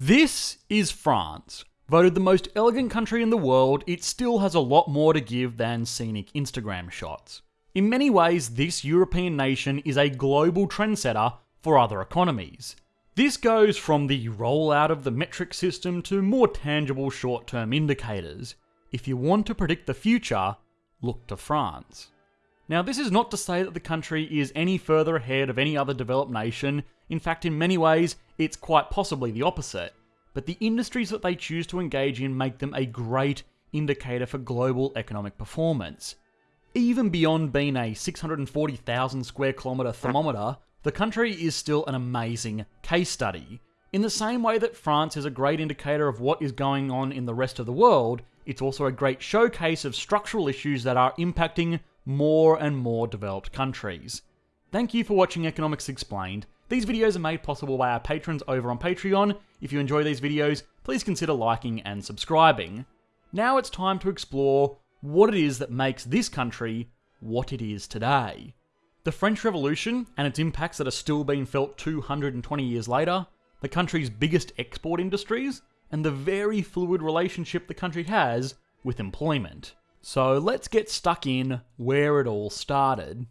This is France. Voted the most elegant country in the world, it still has a lot more to give than scenic Instagram shots. In many ways, this European nation is a global trendsetter for other economies. This goes from the rollout of the metric system to more tangible short term indicators. If you want to predict the future, look to France. Now, this is not to say that the country is any further ahead of any other developed nation. In fact, in many ways, it's quite possibly the opposite. But the industries that they choose to engage in make them a great indicator for global economic performance. Even beyond being a 640,000 square kilometre thermometer, the country is still an amazing case study. In the same way that France is a great indicator of what is going on in the rest of the world, it's also a great showcase of structural issues that are impacting more and more developed countries. Thank you for watching Economics Explained. These videos are made possible by our patrons over on Patreon. If you enjoy these videos, please consider liking and subscribing. Now it's time to explore what it is that makes this country what it is today. The French Revolution and its impacts that are still being felt 220 years later, the country's biggest export industries, and the very fluid relationship the country has with employment. So let's get stuck in where it all started.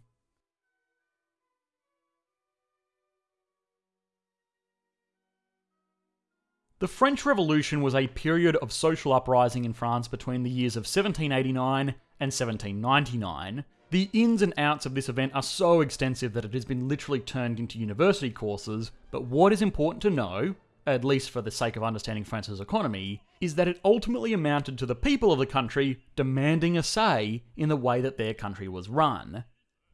The French Revolution was a period of social uprising in France between the years of 1789 and 1799, the ins and outs of this event are so extensive that it has been literally turned into university courses, but what is important to know, at least for the sake of understanding France's economy, is that it ultimately amounted to the people of the country demanding a say in the way that their country was run.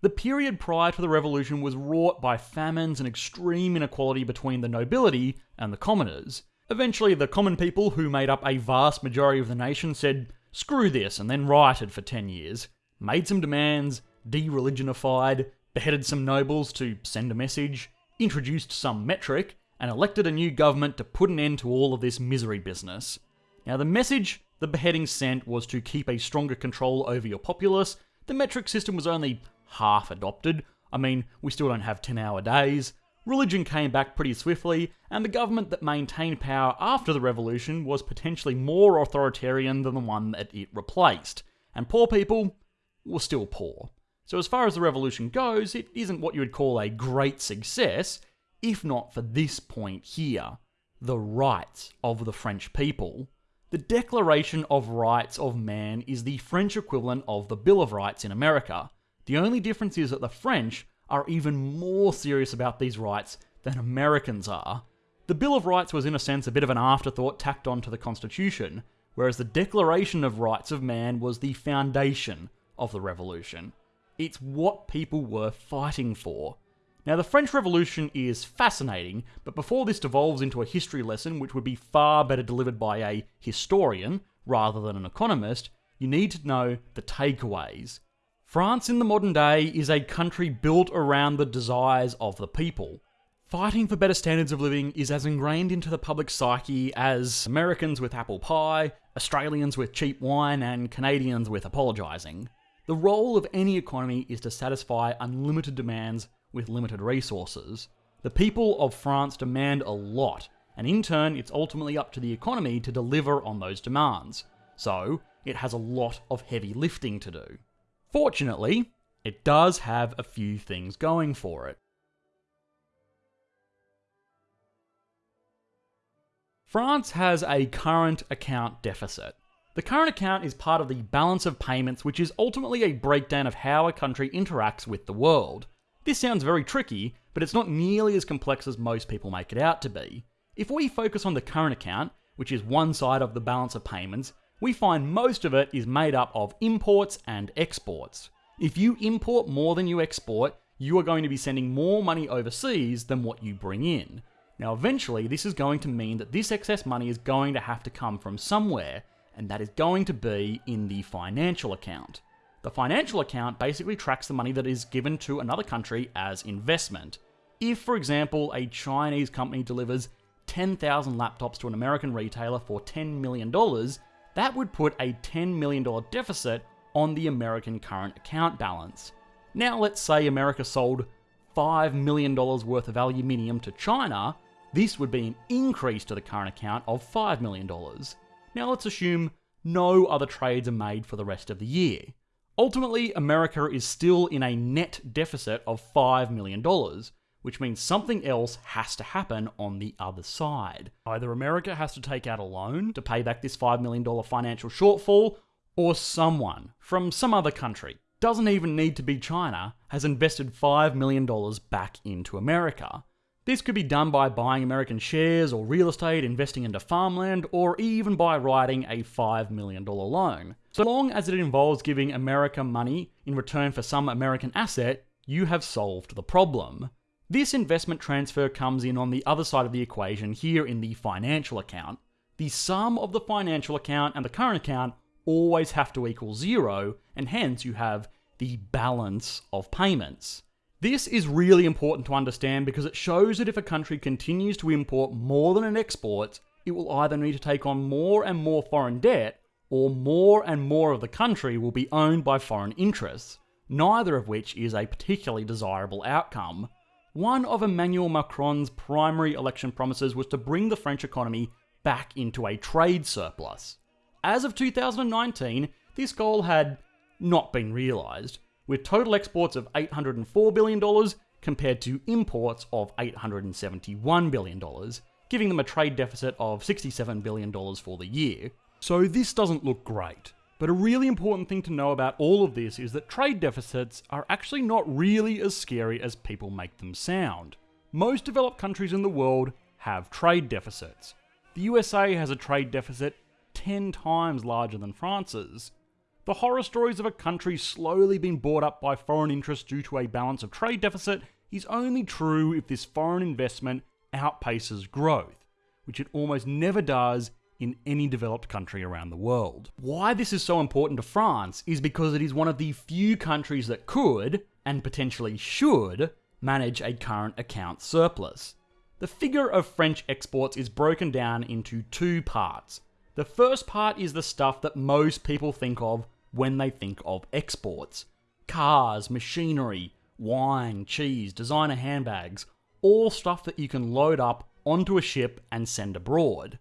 The period prior to the revolution was wrought by famines and extreme inequality between the nobility and the commoners. Eventually, the common people, who made up a vast majority of the nation, said, screw this, and then rioted for 10 years made some demands, de-religionified, beheaded some nobles to send a message, introduced some metric, and elected a new government to put an end to all of this misery business. Now, the message the beheading sent was to keep a stronger control over your populace. The metric system was only half adopted. I mean, we still don't have 10 hour days. Religion came back pretty swiftly, and the government that maintained power after the revolution was potentially more authoritarian than the one that it replaced. And poor people, were still poor. So, as far as the revolution goes, it isn't what you would call a great success, if not for this point here the rights of the French people. The Declaration of Rights of Man is the French equivalent of the Bill of Rights in America. The only difference is that the French are even more serious about these rights than Americans are. The Bill of Rights was, in a sense, a bit of an afterthought tacked onto the Constitution, whereas the Declaration of Rights of Man was the foundation of the revolution. It's what people were fighting for. Now, the French Revolution is fascinating, but before this devolves into a history lesson, which would be far better delivered by a historian rather than an economist, you need to know the takeaways. France in the modern day is a country built around the desires of the people. Fighting for better standards of living is as ingrained into the public psyche as Americans with apple pie, Australians with cheap wine, and Canadians with apologising. The role of any economy is to satisfy unlimited demands with limited resources. The people of France demand a lot, and in turn, it's ultimately up to the economy to deliver on those demands. So, it has a lot of heavy lifting to do. Fortunately, it does have a few things going for it. France has a current account deficit. The current account is part of the balance of payments, which is ultimately a breakdown of how a country interacts with the world. This sounds very tricky, but it's not nearly as complex as most people make it out to be. If we focus on the current account, which is one side of the balance of payments, we find most of it is made up of imports and exports. If you import more than you export, you are going to be sending more money overseas than what you bring in. Now, eventually, this is going to mean that this excess money is going to have to come from somewhere, and that is going to be in the financial account. The financial account basically tracks the money that is given to another country as investment. If, for example, a Chinese company delivers 10,000 laptops to an American retailer for $10 million, that would put a $10 million deficit on the American current account balance. Now, let's say America sold $5 million worth of aluminium to China, This would be an increase to the current account of $5 million. Now let's assume no other trades are made for the rest of the year. Ultimately, America is still in a net deficit of $5 million, which means something else has to happen on the other side. Either America has to take out a loan to pay back this $5 million financial shortfall, or someone from some other country, doesn't even need to be China, has invested $5 million back into America. This could be done by buying American shares or real estate, investing into farmland, or even by writing a $5 million loan. So long as it involves giving America money in return for some American asset, you have solved the problem. This investment transfer comes in on the other side of the equation here in the financial account. The sum of the financial account and the current account always have to equal zero, and hence you have the balance of payments. This is really important to understand because it shows that if a country continues to import more than it exports, it will either need to take on more and more foreign debt, or more and more of the country will be owned by foreign interests, neither of which is a particularly desirable outcome. One of Emmanuel Macron's primary election promises was to bring the French economy back into a trade surplus. As of 2019, this goal had not been realised, with total exports of $804 billion compared to imports of $871 billion, giving them a trade deficit of $67 billion for the year. So this doesn't look great. But a really important thing to know about all of this is that trade deficits are actually not really as scary as people make them sound. Most developed countries in the world have trade deficits. The USA has a trade deficit 10 times larger than France's. The horror stories of a country slowly being bought up by foreign interests due to a balance of trade deficit is only true if this foreign investment outpaces growth, which it almost never does in any developed country around the world. Why this is so important to France is because it is one of the few countries that could, and potentially should, manage a current account surplus. The figure of French exports is broken down into two parts. The first part is the stuff that most people think of when they think of exports cars, machinery, wine, cheese, designer handbags, all stuff that you can load up onto a ship and send abroad.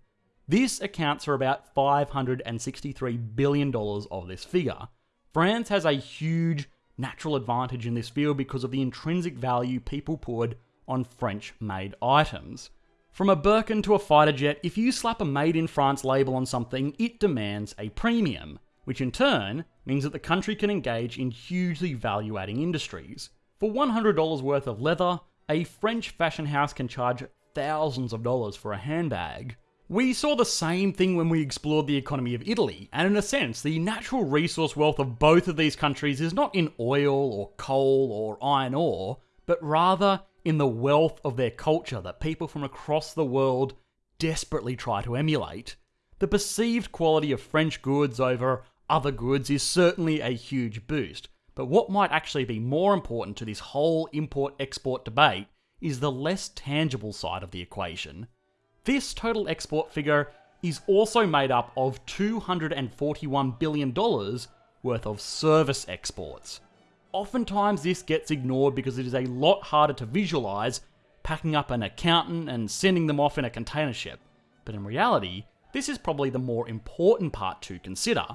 This accounts for about $563 billion of this figure. France has a huge natural advantage in this field because of the intrinsic value people put on French made items. From a Birkin to a fighter jet, if you slap a made in France label on something, it demands a premium which in turn means that the country can engage in hugely value adding industries. For $100 worth of leather, a French fashion house can charge thousands of dollars for a handbag. We saw the same thing when we explored the economy of Italy, and in a sense, the natural resource wealth of both of these countries is not in oil or coal or iron ore, but rather in the wealth of their culture that people from across the world desperately try to emulate. The perceived quality of French goods over other goods is certainly a huge boost. But what might actually be more important to this whole import export debate is the less tangible side of the equation. This total export figure is also made up of $241 billion worth of service exports. Oftentimes, this gets ignored because it is a lot harder to visualize packing up an accountant and sending them off in a container ship. But in reality, this is probably the more important part to consider.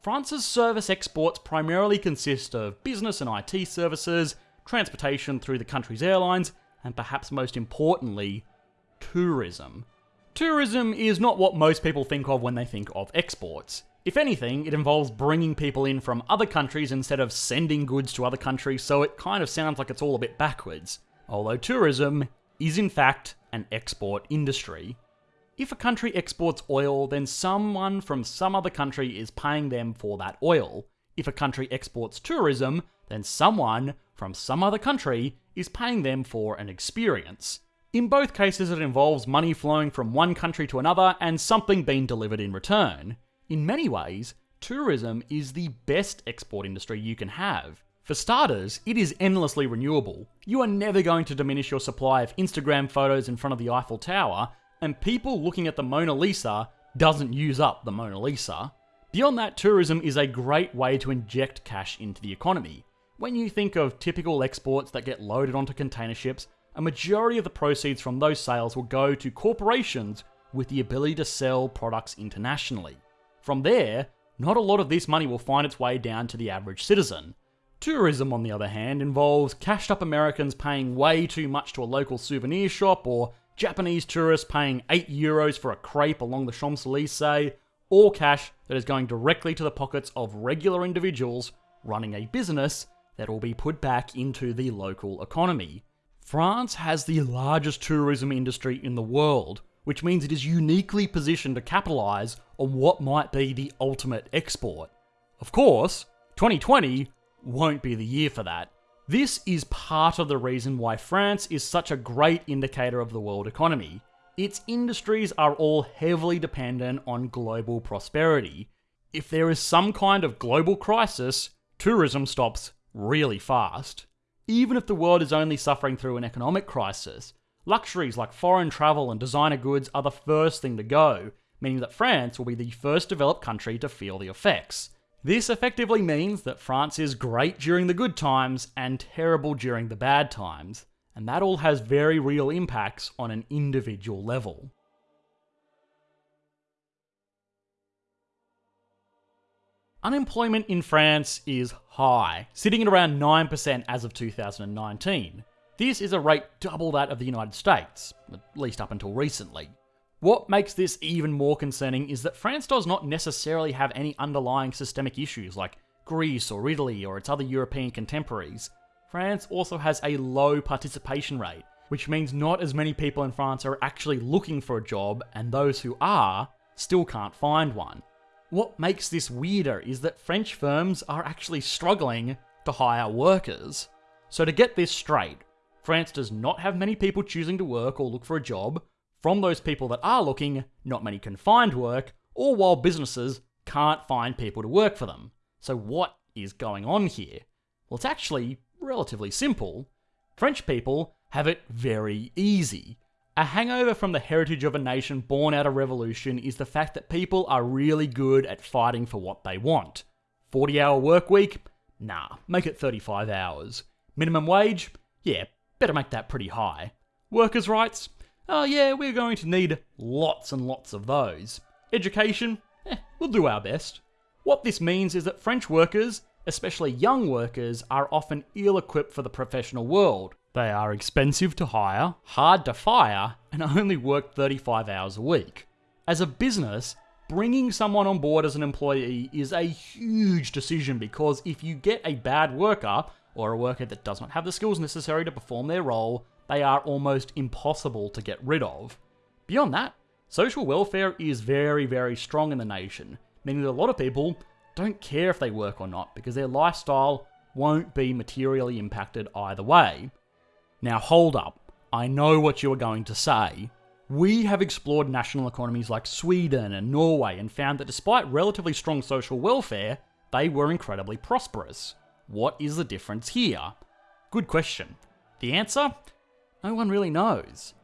France's service exports primarily consist of business and IT services, transportation through the country's airlines, and perhaps most importantly, tourism. Tourism is not what most people think of when they think of exports. If anything, it involves bringing people in from other countries instead of sending goods to other countries, so it kind of sounds like it's all a bit backwards. Although tourism is in fact an export industry. If a country exports oil, then someone from some other country is paying them for that oil. If a country exports tourism, then someone from some other country is paying them for an experience. In both cases, it involves money flowing from one country to another and something being delivered in return. In many ways, tourism is the best export industry you can have. For starters, it is endlessly renewable. You are never going to diminish your supply of Instagram photos in front of the Eiffel Tower, and people looking at the Mona Lisa doesn't use up the Mona Lisa. Beyond that, tourism is a great way to inject cash into the economy. When you think of typical exports that get loaded onto container ships, a majority of the proceeds from those sales will go to corporations with the ability to sell products internationally. From there, not a lot of this money will find its way down to the average citizen. Tourism, on the other hand, involves cashed up Americans paying way too much to a local souvenir shop, or Japanese tourists paying 8 euros for a crepe along the Champs Elysees, or cash that is going directly to the pockets of regular individuals running a business that will be put back into the local economy. France has the largest tourism industry in the world, which means it is uniquely positioned to capitalise on what might be the ultimate export. Of course, 2020 won't be the year for that. This is part of the reason why France is such a great indicator of the world economy. Its industries are all heavily dependent on global prosperity. If there is some kind of global crisis, tourism stops really fast. Even if the world is only suffering through an economic crisis, Luxuries like foreign travel and designer goods are the first thing to go, meaning that France will be the first developed country to feel the effects. This effectively means that France is great during the good times and terrible during the bad times, and that all has very real impacts on an individual level. Unemployment in France is high, sitting at around 9% as of 2019. This is a rate double that of the United States, at least up until recently. What makes this even more concerning is that France does not necessarily have any underlying systemic issues like Greece or Italy or its other European contemporaries. France also has a low participation rate, which means not as many people in France are actually looking for a job, and those who are still can't find one. What makes this weirder is that French firms are actually struggling to hire workers. So, to get this straight, France does not have many people choosing to work or look for a job. From those people that are looking, not many can find work, or while businesses can't find people to work for them. So, what is going on here? Well, it's actually relatively simple. French people have it very easy. A hangover from the heritage of a nation born out of revolution is the fact that people are really good at fighting for what they want. 40 hour work week? Nah, make it 35 hours. Minimum wage? Yeah, Better make that pretty high. Workers' rights? Oh yeah, we're going to need lots and lots of those. Education? Eh, we'll do our best. What this means is that French workers, especially young workers, are often ill equipped for the professional world. They are expensive to hire, hard to fire, and only work 35 hours a week. As a business, bringing someone on board as an employee is a huge decision because if you get a bad worker, or a worker that does not have the skills necessary to perform their role, they are almost impossible to get rid of. Beyond that, social welfare is very, very strong in the nation, meaning that a lot of people don't care if they work or not because their lifestyle won't be materially impacted either way. Now, hold up. I know what you are going to say. We have explored national economies like Sweden and Norway and found that despite relatively strong social welfare, they were incredibly prosperous. What is the difference here? Good question. The answer? No one really knows.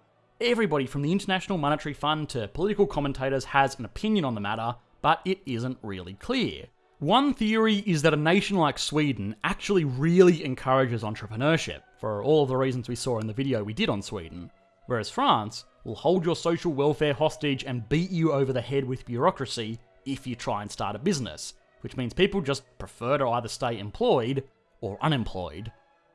Everybody from the International Monetary Fund to political commentators has an opinion on the matter, but it isn't really clear. One theory is that a nation like Sweden actually really encourages entrepreneurship, for all of the reasons we saw in the video we did on Sweden, whereas France will hold your social welfare hostage and beat you over the head with bureaucracy if you try and start a business, which means people just prefer to either stay employed or unemployed.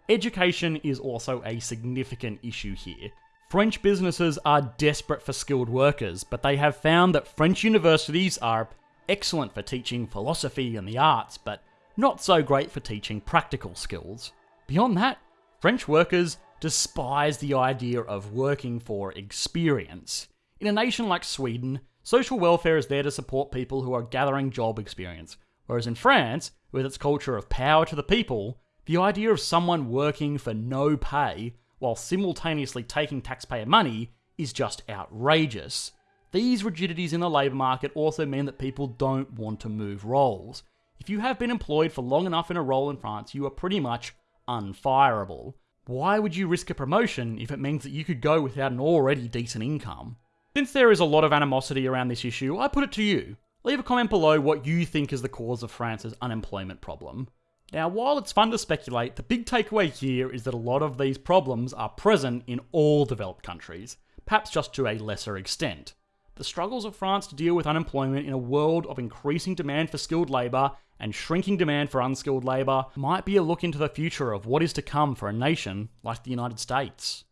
Education is also a significant issue here. French businesses are desperate for skilled workers, but they have found that French universities are excellent for teaching philosophy and the arts, but not so great for teaching practical skills. Beyond that, French workers despise the idea of working for experience. In a nation like Sweden, social welfare is there to support people who are gathering job experience, Whereas in France, with its culture of power to the people, the idea of someone working for no pay while simultaneously taking taxpayer money is just outrageous. These rigidities in the labour market also mean that people don't want to move roles. If you have been employed for long enough in a role in France, you are pretty much unfireable. Why would you risk a promotion if it means that you could go without an already decent income? Since there is a lot of animosity around this issue, I put it to you. Leave a comment below what you think is the cause of France's unemployment problem. Now, while it's fun to speculate, the big takeaway here is that a lot of these problems are present in all developed countries, perhaps just to a lesser extent. The struggles of France to deal with unemployment in a world of increasing demand for skilled labour and shrinking demand for unskilled labour might be a look into the future of what is to come for a nation like the United States.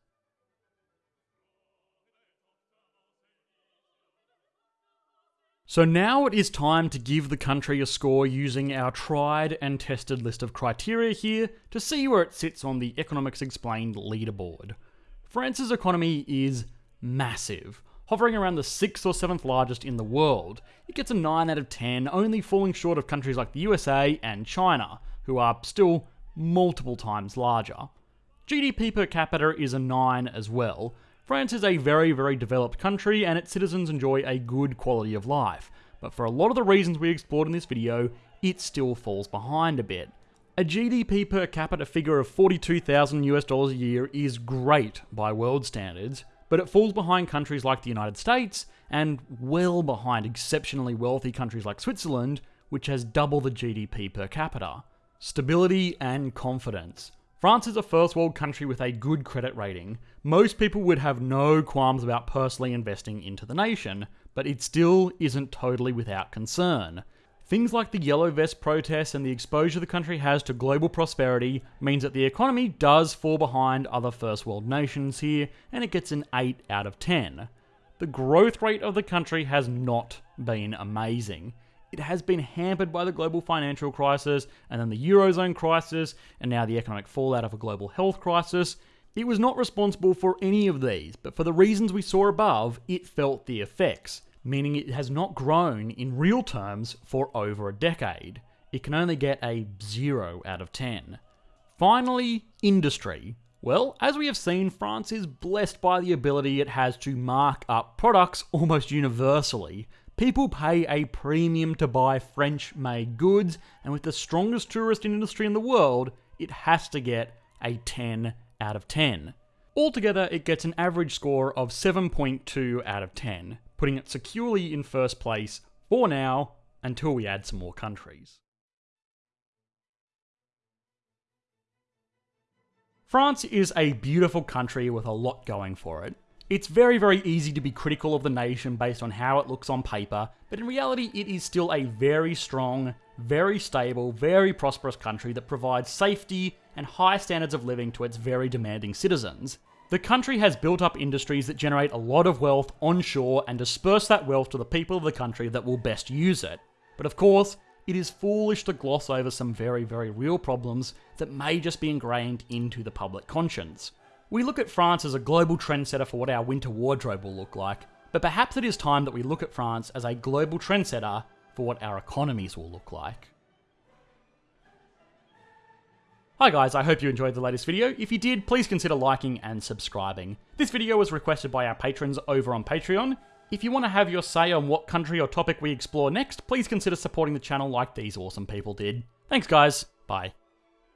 So now it is time to give the country a score using our tried and tested list of criteria here to see where it sits on the Economics Explained leaderboard. France's economy is massive, hovering around the 6th or 7th largest in the world. It gets a 9 out of 10, only falling short of countries like the USA and China, who are still multiple times larger. GDP per capita is a 9 as well, France is a very, very developed country and its citizens enjoy a good quality of life, but for a lot of the reasons we explored in this video, it still falls behind a bit. A GDP per capita figure of 42,000 US dollars a year is great by world standards, but it falls behind countries like the United States and well behind exceptionally wealthy countries like Switzerland, which has double the GDP per capita. Stability and confidence. France is a first world country with a good credit rating. Most people would have no qualms about personally investing into the nation, but it still isn't totally without concern. Things like the Yellow Vest protests and the exposure the country has to global prosperity means that the economy does fall behind other first world nations here, and it gets an 8 out of 10. The growth rate of the country has not been amazing it has been hampered by the global financial crisis and then the Eurozone crisis and now the economic fallout of a global health crisis. It was not responsible for any of these, but for the reasons we saw above, it felt the effects, meaning it has not grown in real terms for over a decade. It can only get a 0 out of 10. Finally, industry. Well, as we have seen, France is blessed by the ability it has to mark up products almost universally, People pay a premium to buy French made goods, and with the strongest tourist industry in the world, it has to get a 10 out of 10. Altogether, it gets an average score of 7.2 out of 10, putting it securely in first place for now until we add some more countries. France is a beautiful country with a lot going for it. It's very, very easy to be critical of the nation based on how it looks on paper, but in reality, it is still a very strong, very stable, very prosperous country that provides safety and high standards of living to its very demanding citizens. The country has built up industries that generate a lot of wealth onshore and disperse that wealth to the people of the country that will best use it. But of course, it is foolish to gloss over some very, very real problems that may just be ingrained into the public conscience. We look at France as a global trendsetter for what our winter wardrobe will look like, but perhaps it is time that we look at France as a global trendsetter for what our economies will look like. Hi guys, I hope you enjoyed the latest video. If you did, please consider liking and subscribing. This video was requested by our patrons over on Patreon. If you want to have your say on what country or topic we explore next, please consider supporting the channel like these awesome people did. Thanks guys, bye.